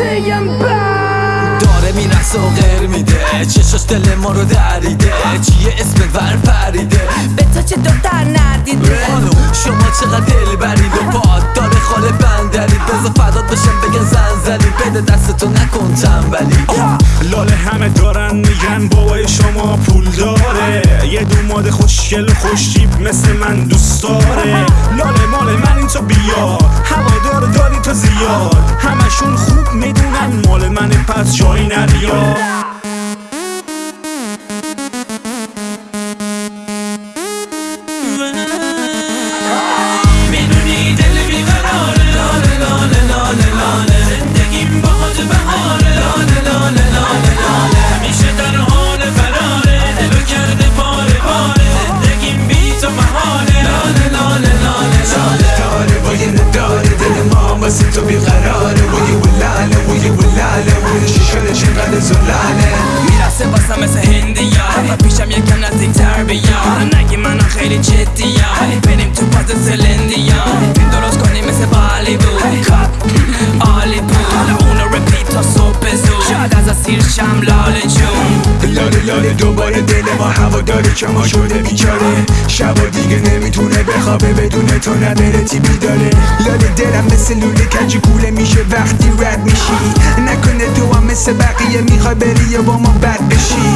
بد داره می‌رسه و غیر میده. چشاش دل ما رو دریده. چیه اسمت ور پریده به تو چه دختر ندیده خانم شما چقدر دل برید و پاد داره خاله بندرید بزا فدات بشم بگن زن زدید بده دستتو نکن تنبلی. لاله همه دارن میگن بابای شما پول داره. یه دوماد خوشگل و خوشتیب مثل من دوست داره. لاله مال من این تو بیا هوادار داری تو زیاد. همشون خوب می‌دونن مال من پس جایی نریا می‌دونی شیشانه چقدر زلاله می‌رسه واسه مثل هندیا و پیشم یکم نزدیک تر بیا نگی منو خیلی جدیا بریم تو پاز سلندیا فیلم درست کنیم مثل بالی بود بود حالا اونو رپیت تا صبح زود شاید از اسیر شم لاله جون. لاله لاله دوباره دل ما هوا داره که ما شده بیچاره. شبا دیگه نمی‌تونه بخوابه بدون تو نداره تی بیداره لاله دلم مثل لوله کجی کوله میشه وقتی رد میشی. نکنه تو هم مثل بقیه می‌خوای بری با ما بد بشی.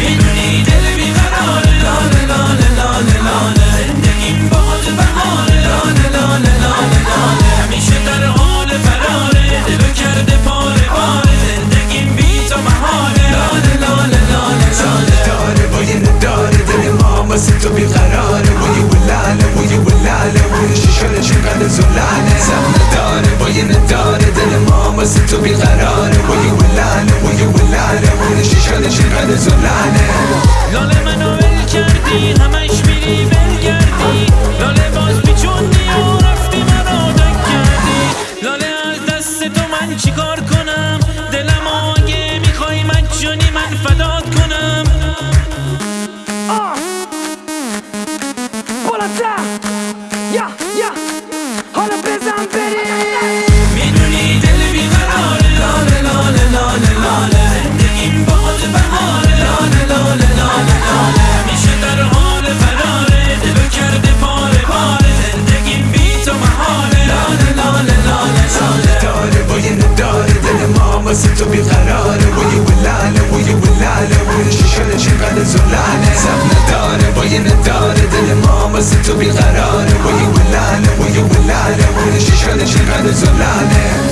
می‌دونی دل بیقراره لاله لاله لاله. شیشانه چقدر زلاله زم نداره با یه نداره دل ما واسه تو بیقراره. و یه ولاله و یه ولاله و شیشانه چقدر زلاله لاله منو ول کردی همش میری ول کردی. لاله باز بالقرار ويولعنا ويولعنا كل شي شغلة شغلة زلانة